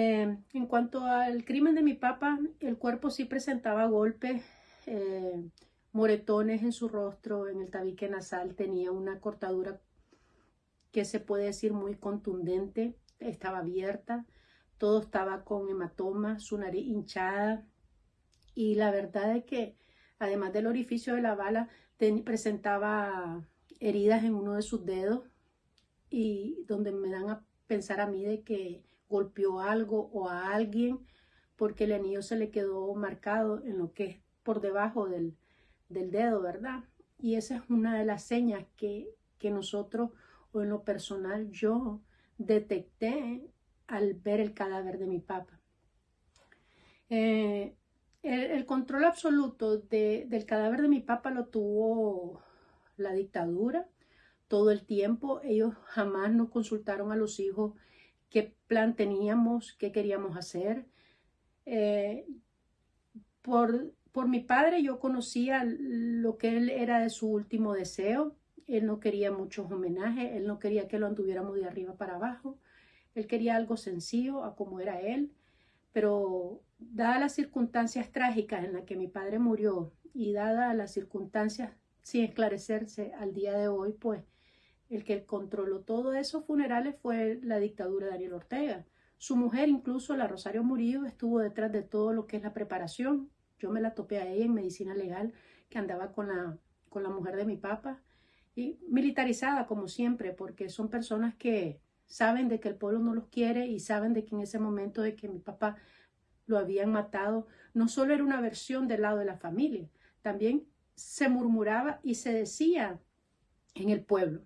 Eh, en cuanto al crimen de mi papá, el cuerpo sí presentaba golpes, eh, moretones en su rostro, en el tabique nasal, tenía una cortadura que se puede decir muy contundente, estaba abierta, todo estaba con hematoma, su nariz hinchada y la verdad es que además del orificio de la bala presentaba heridas en uno de sus dedos y donde me dan a pensar a mí de que golpeó algo o a alguien porque el anillo se le quedó marcado en lo que es por debajo del, del dedo, ¿verdad? Y esa es una de las señas que, que nosotros, o en lo personal, yo detecté al ver el cadáver de mi papá. Eh, el, control absoluto del cadáver de mi papá lo tuvo la dictadura todo el tiempo. Ellos jamás nos consultaron a los hijos qué plan teníamos, qué queríamos hacer. Eh, por, por mi padre yo conocía lo que él era de su último deseo. Él no quería muchos homenajes, él no quería que lo anduviéramos de arriba para abajo. Él quería algo sencillo a como era él, pero dadas las circunstancias trágicas en las que mi padre murió y dadas las circunstancias sin esclarecerse al día de hoy, pues el que controló todos esos funerales fue la dictadura de Daniel Ortega. Su mujer, incluso la Rosario Murillo, estuvo detrás de todo lo que es la preparación. Yo me la topé a ella en medicina legal, que andaba con la, con la mujer de mi papá, y militarizada como siempre, porque son personas que saben de que el pueblo no los quiere y saben de que en ese momento de que mi papá lo habían matado, no solo era una versión del lado de la familia, también se murmuraba y se decía en el pueblo